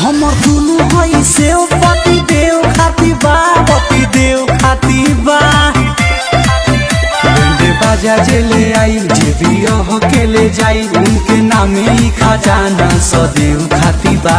हमर दुनु हई से पति देव, खाती बा, पति देव, खाती बा। बंदे बाजा जेले आई, जे भी के ले जाई, उनके नामे ही खजाना, सदैव खाती बा।